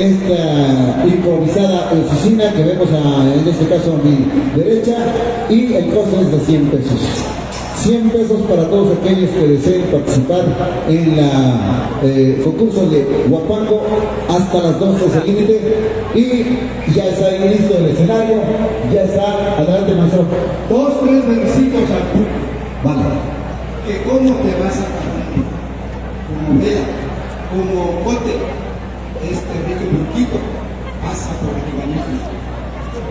esta improvisada oficina que vemos en este caso a mi derecha y el costo es de 100 pesos. 100 pesos para todos aquellos que deseen participar en la eh, concurso de Huapango hasta las 12 es el límite y ya está ahí listo el escenario, ya está, adelante maestro. Dos, tres versitos al Vale. Que cómo te vas a como vela, como bote, este rico burquito, pasa por bañito.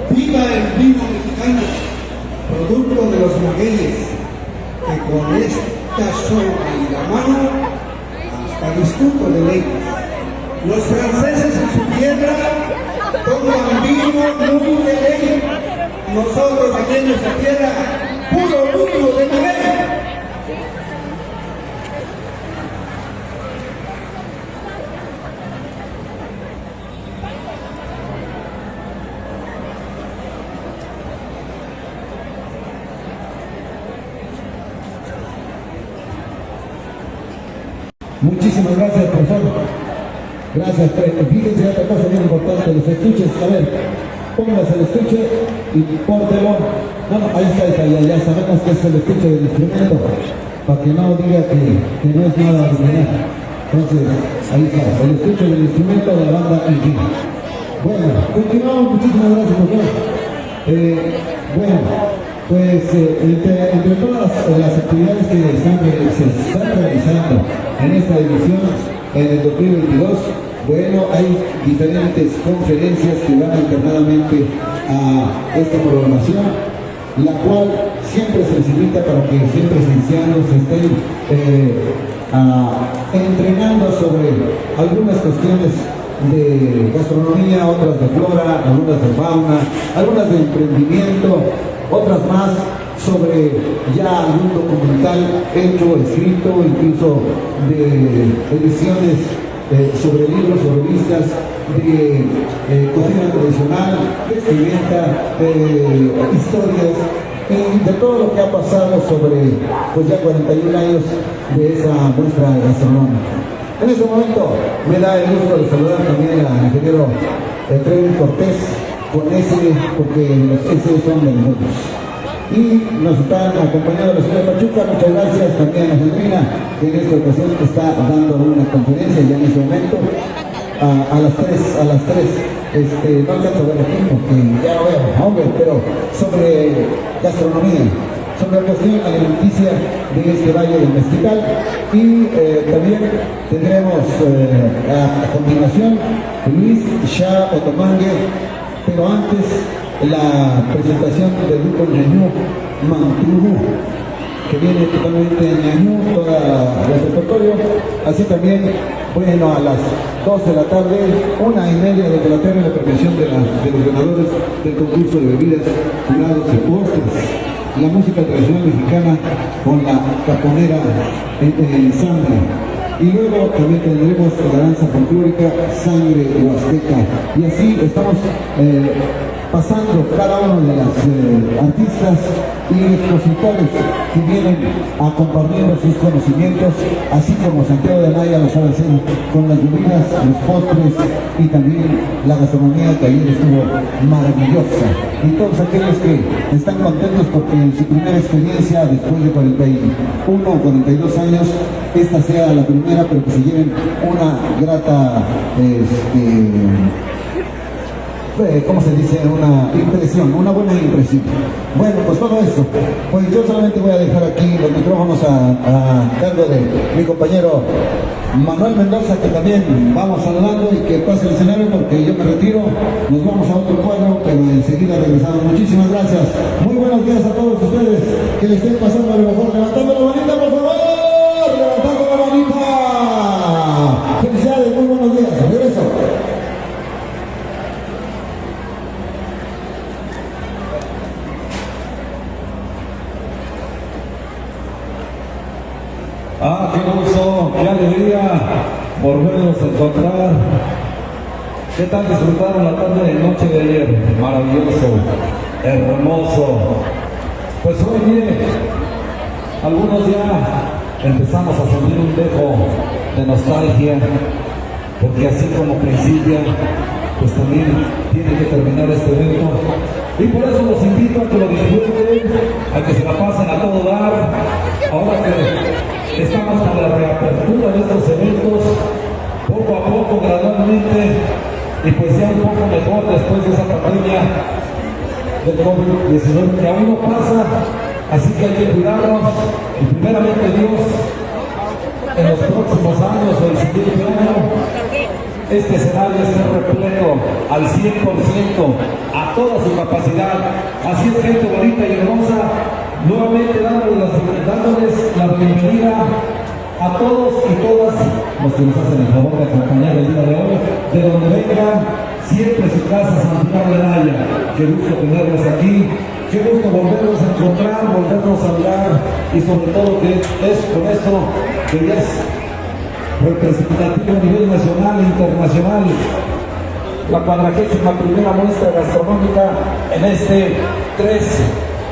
Viva el vino mexicano, producto de los magueyes que con esta soga y la mano hasta discuto de ley. Los franceses en su tierra toman vino muy de ley. Nosotros aquí en nuestra tierra, puro vino de ley. Muchísimas gracias, profesor. Gracias. Fíjense otra cosa bien importante, los estuches. A ver, póngase el estuche y pórtelo. No, no, ahí está, está, ya, sabemos que es el estuche del instrumento, para que no diga que, que no es nada original. Entonces, ahí está, el estuche del instrumento de la banda Inquina. Bueno, continuamos, muchísimas gracias, profesor. Eh, bueno, pues eh, entre, todas las, actividades que se están realizando en esta edición, en el 2022, bueno, hay diferentes conferencias que van alternadamente a esta programación, la cual siempre se les para que siempre ancianos estén eh, entrenando sobre algunas cuestiones de gastronomía, otras de flora, algunas de fauna, algunas de emprendimiento, otras más sobre ya algún documental hecho, escrito, incluso de ediciones eh, sobre libros, sobre revistas, de eh, cocina tradicional, vestimenta, de historias, y de todo lo que ha pasado sobre pues ya 41 años de esa muestra gastronómica. En este momento me da el gusto de saludar también al ingeniero Trevin Cortés, con ese, porque los S son de nosotros. Y nos están acompañando la de Pachuca, muchas gracias también a Genuina, que en esta ocasión está dando una conferencia ya en este momento. A, las tres, a las tres, este, no alcanzo a ver aquí porque ya lo veo, hombre, pero sobre gastronomía, sobre la cuestión alimenticia de este Valle del Mezquital y eh, también tendremos eh, a, continuación Luis Shah Otomangue pero antes la presentación del grupo Ñañú Manturu, que viene totalmente Ñañú, toda el repertorio, así también, bueno, a las 2 de la tarde, una y media de la tarde, la premiación de, los ganadores del concurso de bebidas, jurados y postres. La música tradicional mexicana con la caponera en, en sangre y luego también tendremos la danza folclórica Sangre Huasteca. Y así estamos eh, pasando cada uno de las eh, artistas y expositores que vienen a compartir sus conocimientos, así como Santiago de Naya lo sabe hacer con las bebidas, los postres y también la gastronomía que ayer estuvo maravillosa. Y todos aquellos que están contentos porque en su primera experiencia, después de 41 o 42 años, esta sea la primera, pero que se lleven una grata este, ¿cómo se dice? Una impresión, una buena impresión. Bueno, pues todo esto. Pues yo solamente voy a dejar aquí los micrófonos a, cargo de mi compañero Manuel Mendoza, que también vamos saludando y que pase el escenario porque yo me retiro. Nos vamos a otro cuadro, pero enseguida regresamos. Muchísimas gracias. Muy buenos días a todos ustedes. Que les estén pasando lo mejor. Levantando la manita, por favor. Levantando la manita. Felicidades, muy buenos días. Regreso. Ah, qué gusto, qué alegría volvernos a encontrar. ¿Qué tal disfrutaron la tarde de noche de ayer? Maravilloso, hermoso. Pues hoy bien, algunos ya empezamos a sentir un dejo de nostalgia porque así como principia, pues también tiene que terminar este evento. Y por eso los invito a que lo disfruten, a que se la pasen a todo dar. Ahora que estamos con la reapertura de estos eventos, poco a poco, gradualmente, y pues ya un poco mejor después de esa pandemia del COVID-19 que aún no pasa, así que hay que cuidarnos y primeramente Dios en los próximos años o el siguiente año este escenario esté repleto al 100% a toda su capacidad. Así es gente bonita y hermosa, nuevamente dándoles, dándoles la bienvenida a todos y todas los que nos hacen el favor de acompañar el día de hoy, de donde vengan, siempre su casa Santiago de Naya. Qué gusto tenerlos aquí, qué gusto volvernos a encontrar, volvernos a hablar. Y sobre todo que es con esto que ya es representativo a nivel nacional e internacional. La cuadragésima primera muestra gastronómica en este 3,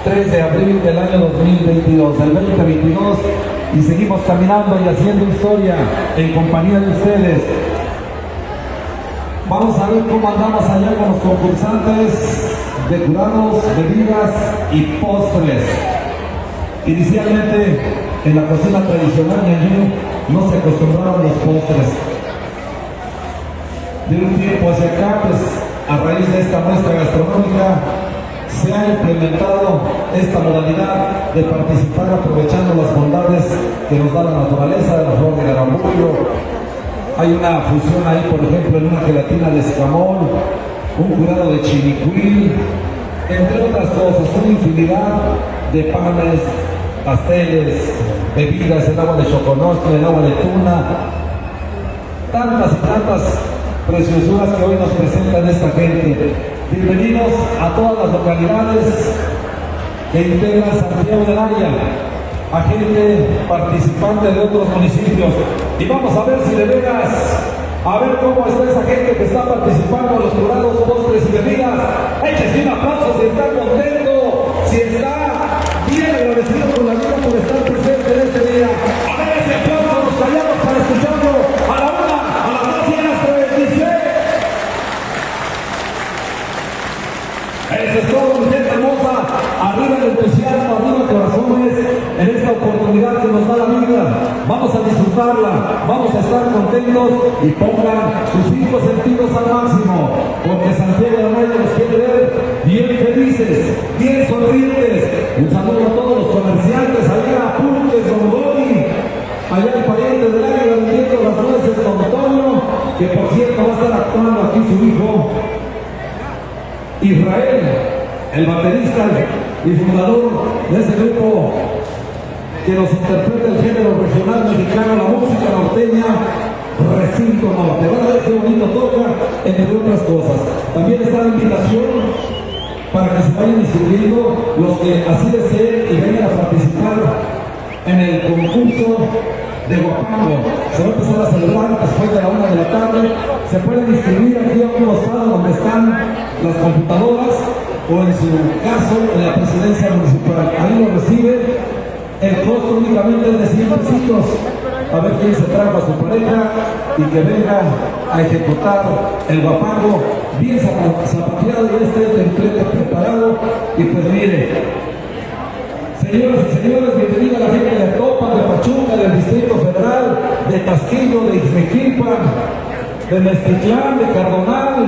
3 de abril del año 2022, el 2022 y seguimos caminando y haciendo historia en compañía de ustedes. Vamos a ver cómo andamos allá con los concursantes de curados, bebidas y postres. Inicialmente en la cocina tradicional de no se acostumbraban los postres. De un tiempo hacia acá, pues a raíz de esta muestra gastronómica, se ha implementado esta modalidad de participar aprovechando las bondades que nos da la naturaleza la flor de garambullo. Hay una fusión ahí, por ejemplo, en una gelatina de escamol, un curado de chinicuil, entre otras cosas, una infinidad de panes, pasteles, bebidas, el agua de choconosco, el agua de tuna, tantas y tantas preciosuras que hoy nos presentan esta gente. Bienvenidos a todas las localidades que integran Santiago de Naya, a gente participante de otros municipios. Y vamos a ver si de veras, a ver cómo está esa gente que está participando en los jurados, postres y bebidas. Échese un aplauso si está contento, si está bien agradecido vamos a estar contentos y pongan sus cinco sentidos al máximo, porque Santiago de Amaya nos quiere ver bien felices, bien sonrientes. Un saludo a todos los comerciantes, allá a Pulques, Don Gori, allá el pariente del área vendiendo las nueces, Don Antonio, que por cierto va a estar actuando aquí su hijo. Israel, el baterista y fundador de ese grupo que nos interpreta el género regional mexicano, la música norteña, recinto norte. Van a ver qué bonito toca, entre otras cosas. También está la invitación para que se vayan inscribiendo los que así deseen y vengan a participar en el concurso de Guapango. Se va a empezar a celebrar después de la una de la tarde. Se pueden inscribir aquí a un costado donde están las computadoras o en su caso en la presidencia municipal. Ahí lo recibe. El costo únicamente es de 100 pesitos. A ver quién se trajo a su pareja y que venga a ejecutar el guapango bien zapateado y este templete preparado. Y pues mire, Señoras y señores, bienvenida a la gente de Topa, de Pachuca, del Distrito Federal, de Castillo, de Ixmequilpan, de Mestitlán, de Cardonal,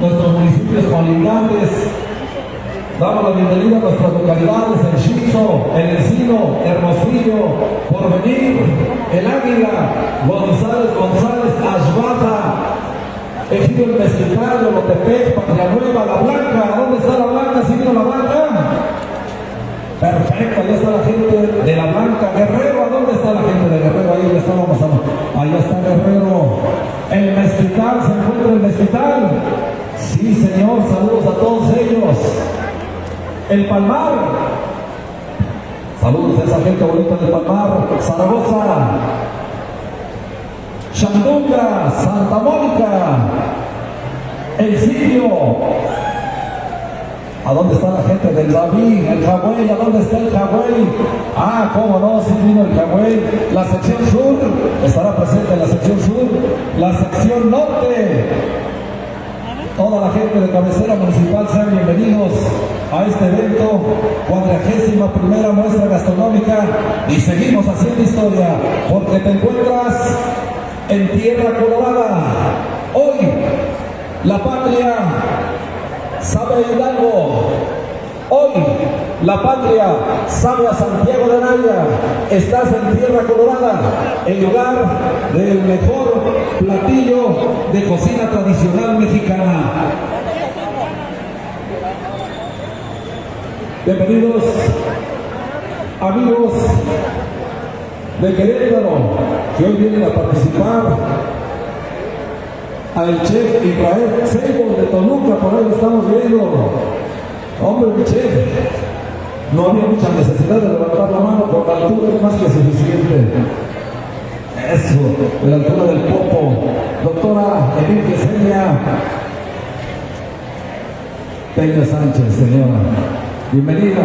nuestros municipios colindantes. Damos la bienvenida a nuestras localidades, el Chizo, el Encino, Hermosillo, Porvenir, el Águila, González, González, Ashbata, Ejido el Mezquital, Lotepec, Patria Nueva, La Blanca. ¿Dónde está La Blanca? ¿Sí vino La Blanca? Perfecto, ahí está la gente de La Blanca. Guerrero, ¿a dónde está la gente de Guerrero? Ahí estábamos a... Ahí está Guerrero. El Mezquital, ¿se encuentra el Mezquital? Sí, señor, saludos a todos ellos. El Palmar. Saludos a esa gente bonita del Palmar. Zaragoza. Chandunga, Santa Mónica, El Sitio, ¿A dónde está la gente del David? El Hawái, ¿a dónde está el Hawái? Ah, cómo no, sí vino el Hawái. La sección sur estará presente en la sección sur. La sección norte. Toda la gente de cabecera municipal sean bienvenidos a este evento, cuadragésima primera muestra gastronómica y seguimos haciendo historia porque te encuentras en tierra colorada. Hoy la patria sabe Hidalgo. Hoy la patria sabe Santiago de Naya. Estás en tierra colorada, en lugar del mejor platillo de cocina tradicional mexicana. Bienvenidos amigos de Querétaro que hoy vienen a participar al chef Israel Seymour de Toluca, por ahí lo estamos viendo. Hombre, chef, no había mucha necesidad de levantar la mano, por la altura es más que suficiente. Eso, de la altura del popo. Doctora Edith Yesenia Peña Sánchez, señora. Bienvenida.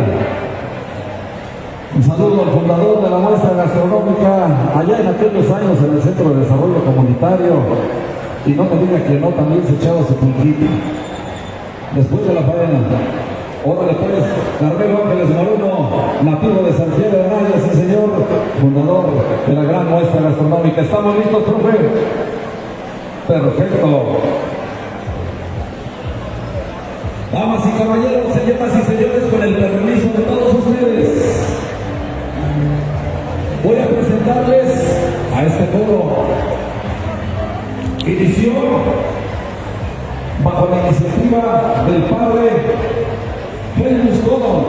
Un saludo al fundador de la muestra gastronómica allá en aquellos años en el Centro de Desarrollo Comunitario, y no me diga que no, también se echaba su pulquito. Después de la faena. Órale pues, Carmelo Ángeles Moreno, nativo de Santiago de Naya, sí señor, fundador de la gran muestra gastronómica. ¿Estamos listos, profe? Perfecto. Damas y caballeros, señoras y señores, con el permiso de todos ustedes, voy a presentarles a este foro inició bajo la iniciativa del padre Helmut Kohl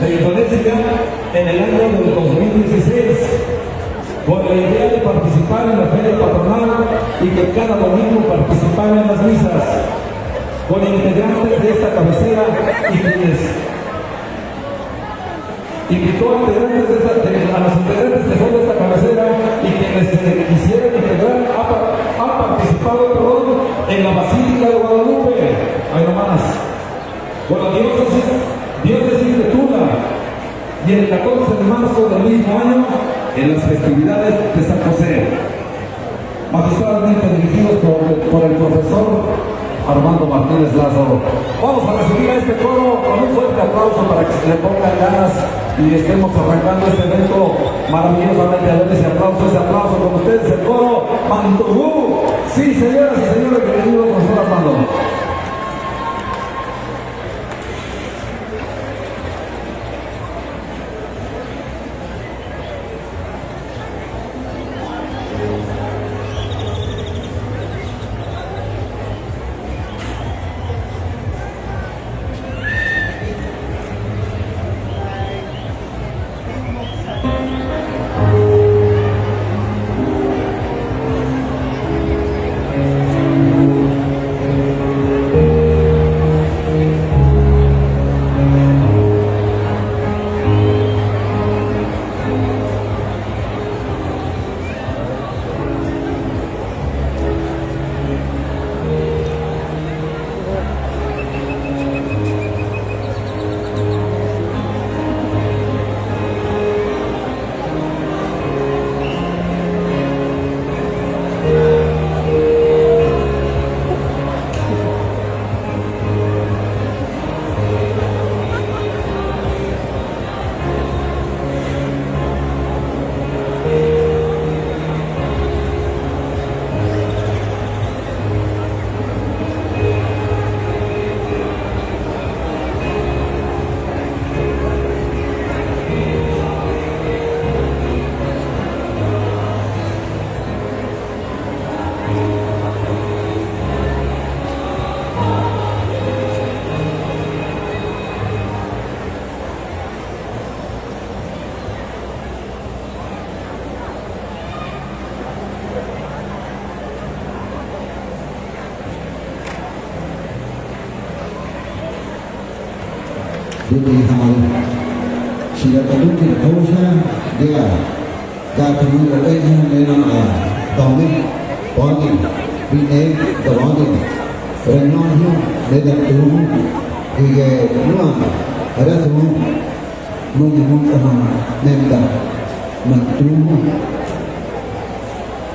de Indonesia en el año del 2016 con la idea de participar en la feria patronal y que cada domingo participara en las misas con integrantes de esta cabecera y quienes invitó a, integrantes de esta, a los integrantes que son de esta cabecera y quienes quisieran integrar han participado perdón, en la Basílica de Guadalupe, hay nomás, con la diócesis, diócesis de Tula, y el 14 de marzo del mismo año en las festividades de San José, magistralmente dirigidos por, el profesor Armando Martínez Lázaro. Vamos a recibir a este coro con un fuerte aplauso para que se le pongan ganas y estemos arrancando este evento maravillosamente. A ver ese aplauso, ese aplauso con ustedes, el coro Mantugú. Sí, señoras y señores, bienvenidos, profesor Armando.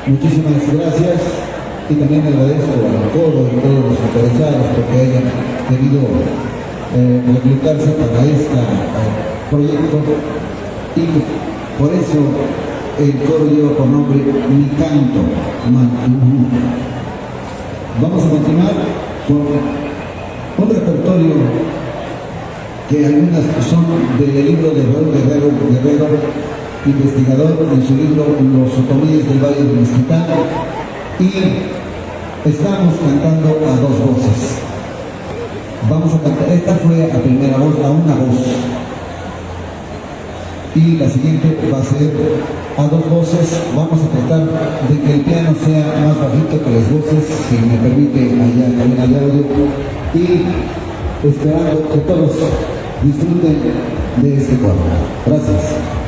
Muchísimas gracias y también agradezco a todos y todos los interesados porque hayan tenido eh, movilizarse para este proyecto y por eso el coro lleva por nombre Mi Canto. Vamos a continuar con un repertorio que algunas son del libro de Raúl Guerrero, Guerrero investigador en su libro Los otomíes del Valle del Mezquitán y estamos cantando a dos voces. Vamos a cantar, esta fue a primera voz, a una voz. Y la siguiente va a ser a dos voces. Vamos a tratar de que el piano sea más bajito que las voces, si me permite allá cabina de audio. Y esperando que todos disfruten de este cuadro. Gracias.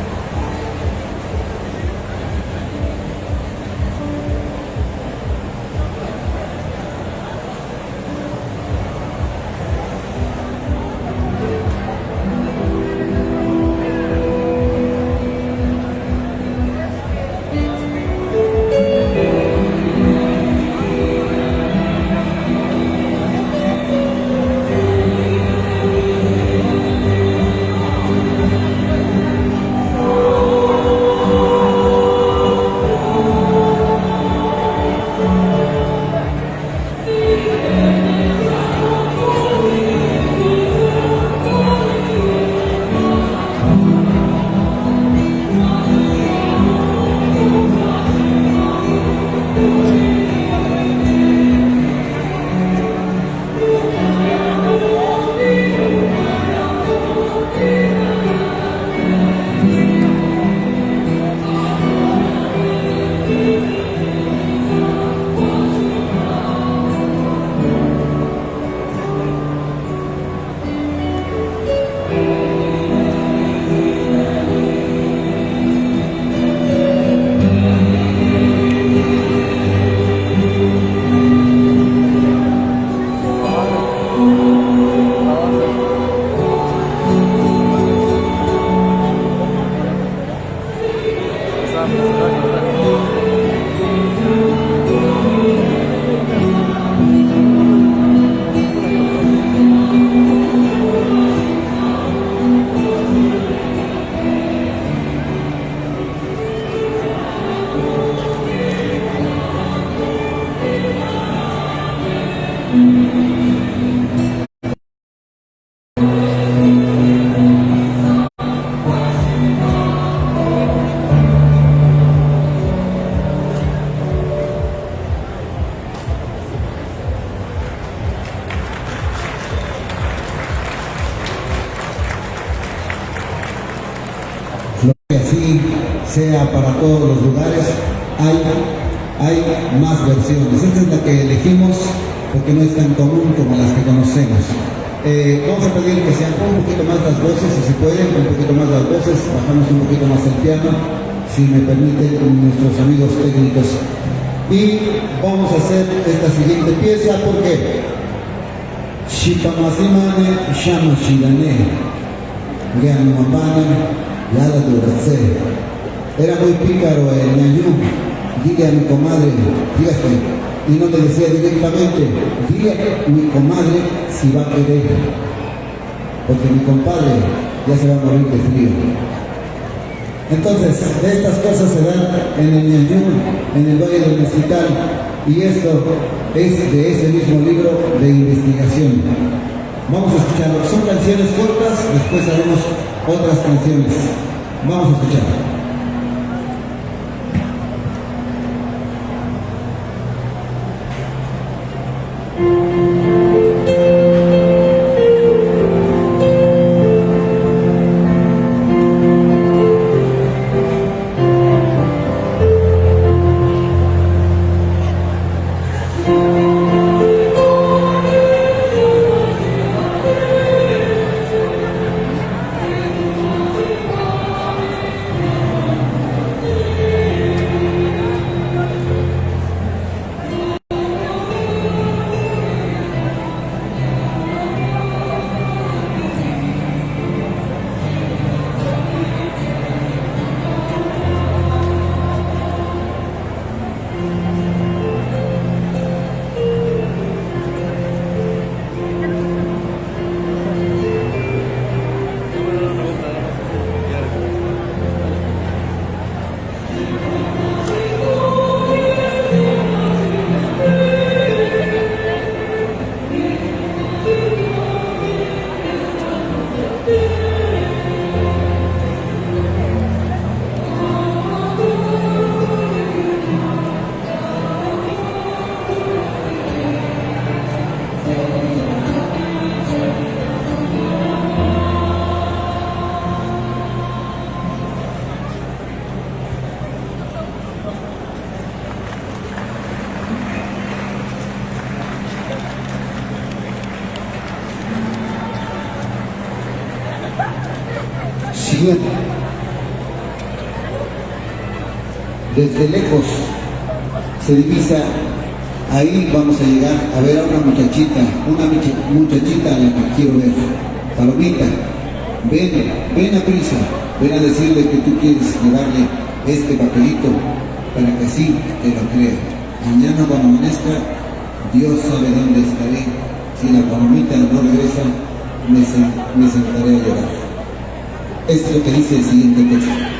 Porque no es tan común como las que conocemos. Eh, vamos a pedir que sean un poquito más las voces, si se puede, un poquito más las voces, bajamos un poquito más el piano, si me permiten nuestros amigos técnicos. Y vamos a hacer esta siguiente pieza porque Shipamasimane Shama Shirane Yala Durase era muy pícaro el ñañú. Dile a mi comadre, fíjate, y no te decía directamente, dile mi comadre si va a querer, porque mi compadre ya se va a morir de frío. Entonces, estas cosas se dan en el ñañú, en el Valle del Mexicano, y esto es de ese mismo libro de investigación. Vamos a escucharlo. Son canciones cortas, después haremos otras canciones. Vamos a escuchar. Desde lejos se divisa, ahí vamos a llegar a ver a una muchachita, una muchachita a la que quiero ver. Palomita, ven, ven a prisa, ven a decirle que tú quieres llevarle este papelito para que así te lo crea. Mañana cuando amanezca, Dios sabe dónde estaré. Si la palomita no regresa, me, me sentaré a llorar. Es lo que dice el siguiente texto.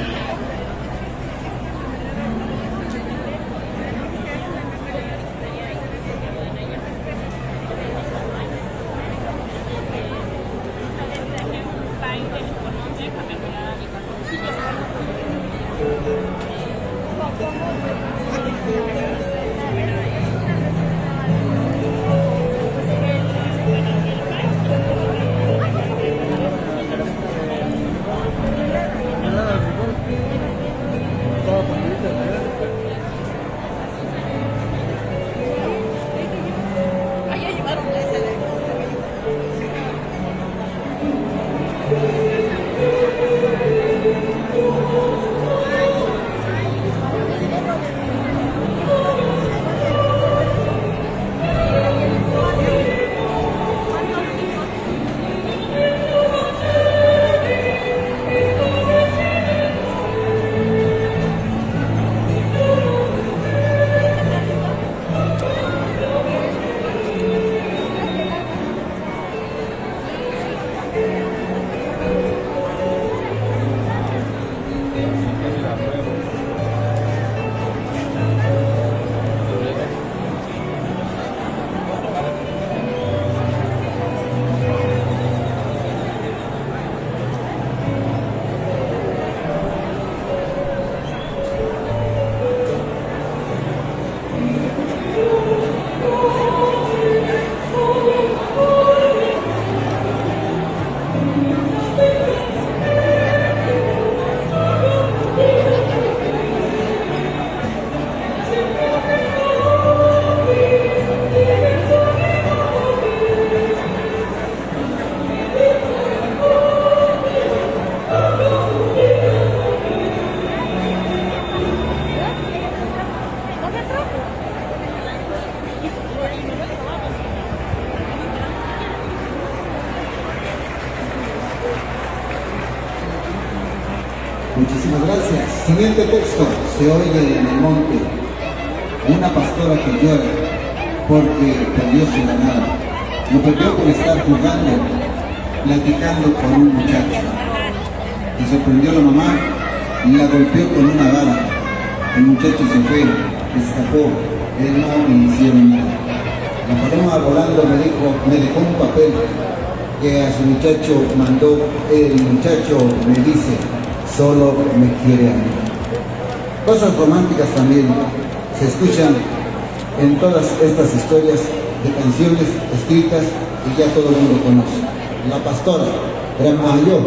Siguiente texto. Se oye en el monte una pastora que llora porque perdió su ganado. Lo perdió por estar jugando, platicando con un muchacho. Y sorprendió a la mamá y la golpeó con una bala. El muchacho se fue, escapó, él no le hicieron nada. La paloma volando me dijo, me dejó un papel que a su muchacho mandó, el muchacho me dice, solo me quiere a mí. Cosas románticas también se escuchan en todas estas historias de canciones escritas y ya todo el mundo conoce. La pastora, gran mayor,